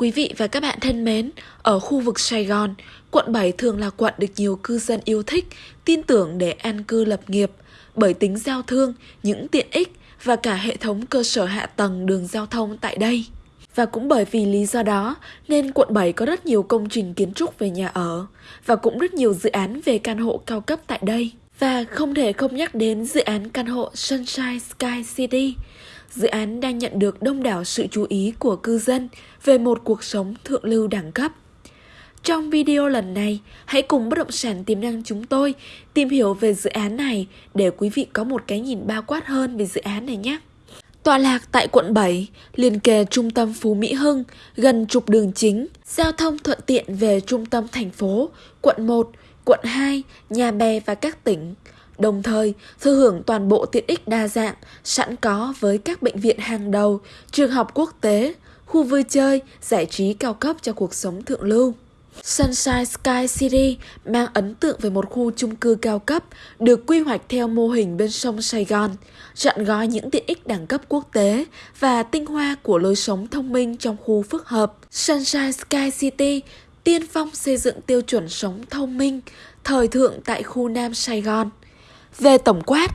Quý vị và các bạn thân mến, ở khu vực Sài Gòn, quận 7 thường là quận được nhiều cư dân yêu thích, tin tưởng để an cư lập nghiệp bởi tính giao thương, những tiện ích và cả hệ thống cơ sở hạ tầng đường giao thông tại đây. Và cũng bởi vì lý do đó nên quận 7 có rất nhiều công trình kiến trúc về nhà ở và cũng rất nhiều dự án về căn hộ cao cấp tại đây. Và không thể không nhắc đến dự án căn hộ Sunshine Sky City. Dự án đang nhận được đông đảo sự chú ý của cư dân về một cuộc sống thượng lưu đẳng cấp. Trong video lần này, hãy cùng bất động sản tiềm năng chúng tôi tìm hiểu về dự án này để quý vị có một cái nhìn bao quát hơn về dự án này nhé. Tọa lạc tại quận 7, liền kề trung tâm Phú Mỹ Hưng, gần trục đường chính, giao thông thuận tiện về trung tâm thành phố, quận 1, quận 2, Nhà Bè và các tỉnh. Đồng thời, thư hưởng toàn bộ tiện ích đa dạng, sẵn có với các bệnh viện hàng đầu, trường học quốc tế, khu vui chơi, giải trí cao cấp cho cuộc sống thượng lưu. Sunshine Sky City mang ấn tượng về một khu chung cư cao cấp được quy hoạch theo mô hình bên sông Sài Gòn, chọn gói những tiện ích đẳng cấp quốc tế và tinh hoa của lối sống thông minh trong khu phức hợp. Sunshine Sky City tiên phong xây dựng tiêu chuẩn sống thông minh, thời thượng tại khu Nam Sài Gòn. Về tổng quát,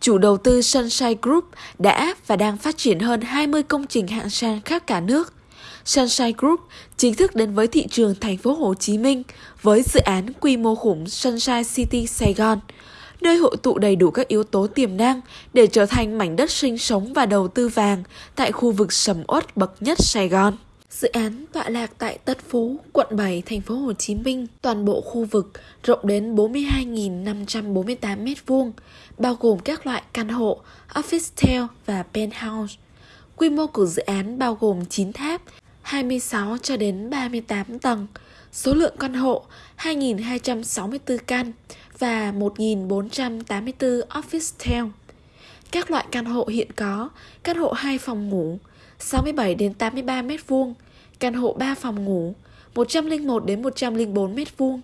chủ đầu tư Sunshine Group đã và đang phát triển hơn 20 công trình hạng sang khắp cả nước. Sunshine Group chính thức đến với thị trường thành phố Hồ Chí Minh với dự án quy mô khủng Sunshine City Sài Gòn, nơi hội tụ đầy đủ các yếu tố tiềm năng để trở thành mảnh đất sinh sống và đầu tư vàng tại khu vực sầm uất bậc nhất Sài Gòn. Dự án tọa lạc tại Tân Phú, quận 7, thành phố Hồ Chí Minh, toàn bộ khu vực rộng đến 42.548 m2, bao gồm các loại căn hộ, office tower và penthouse. Quy mô của dự án bao gồm 9 tháp, 26 cho đến 38 tầng, số lượng căn hộ 2.264 căn và 1.484 office tower. Các loại căn hộ hiện có, căn hộ 2 phòng ngủ, 67 đến 83 mét vuông, căn hộ 3 phòng ngủ, 101 đến 104 mét vuông,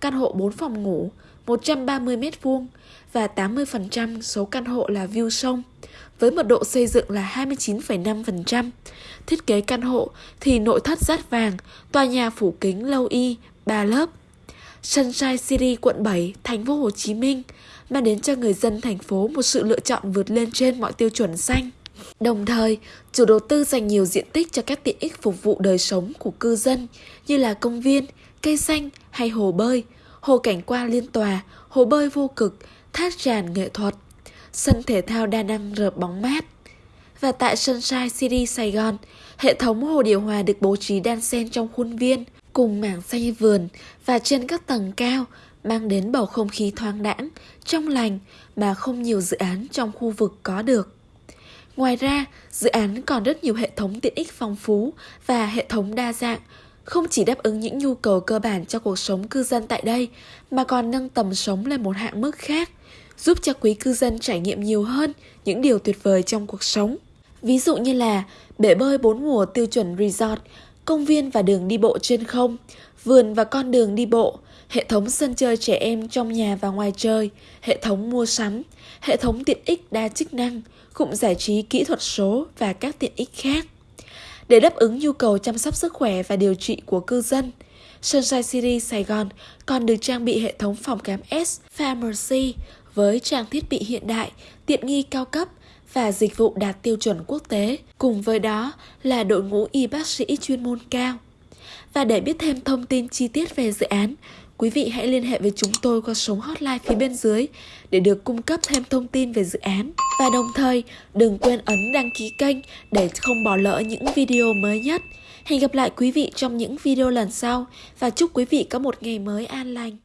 căn hộ 4 phòng ngủ, 130 mét vuông và 80% số căn hộ là view sông, với mật độ xây dựng là 29,5%. Thiết kế căn hộ thì nội thất rát vàng, tòa nhà phủ kính lâu y, 3 lớp. Sunshine City quận 7, thành phố Hồ Chí Minh mang đến cho người dân thành phố một sự lựa chọn vượt lên trên mọi tiêu chuẩn xanh. Đồng thời, chủ đầu tư dành nhiều diện tích cho các tiện ích phục vụ đời sống của cư dân như là công viên, cây xanh hay hồ bơi, hồ cảnh quan liên tòa, hồ bơi vô cực, thác tràn nghệ thuật, sân thể thao đa năng rợp bóng mát. Và tại Sunshine City Sài Gòn, hệ thống hồ điều hòa được bố trí đan xen trong khuôn viên cùng mảng xanh vườn và trên các tầng cao mang đến bầu không khí thoáng đãng, trong lành mà không nhiều dự án trong khu vực có được. Ngoài ra, dự án còn rất nhiều hệ thống tiện ích phong phú và hệ thống đa dạng, không chỉ đáp ứng những nhu cầu cơ bản cho cuộc sống cư dân tại đây, mà còn nâng tầm sống lên một hạng mức khác, giúp cho quý cư dân trải nghiệm nhiều hơn những điều tuyệt vời trong cuộc sống. Ví dụ như là bể bơi bốn mùa tiêu chuẩn resort, công viên và đường đi bộ trên không, vườn và con đường đi bộ, hệ thống sân chơi trẻ em trong nhà và ngoài chơi, hệ thống mua sắm, hệ thống tiện ích đa chức năng, cụm giải trí kỹ thuật số và các tiện ích khác. Để đáp ứng nhu cầu chăm sóc sức khỏe và điều trị của cư dân, Sunshine City Sài Gòn còn được trang bị hệ thống phòng khám S Pharmacy với trang thiết bị hiện đại, tiện nghi cao cấp và dịch vụ đạt tiêu chuẩn quốc tế. Cùng với đó là đội ngũ y bác sĩ chuyên môn cao. Và để biết thêm thông tin chi tiết về dự án, quý vị hãy liên hệ với chúng tôi qua số hotline phía bên dưới để được cung cấp thêm thông tin về dự án. Và đồng thời, đừng quên ấn đăng ký kênh để không bỏ lỡ những video mới nhất. Hẹn gặp lại quý vị trong những video lần sau và chúc quý vị có một ngày mới an lành.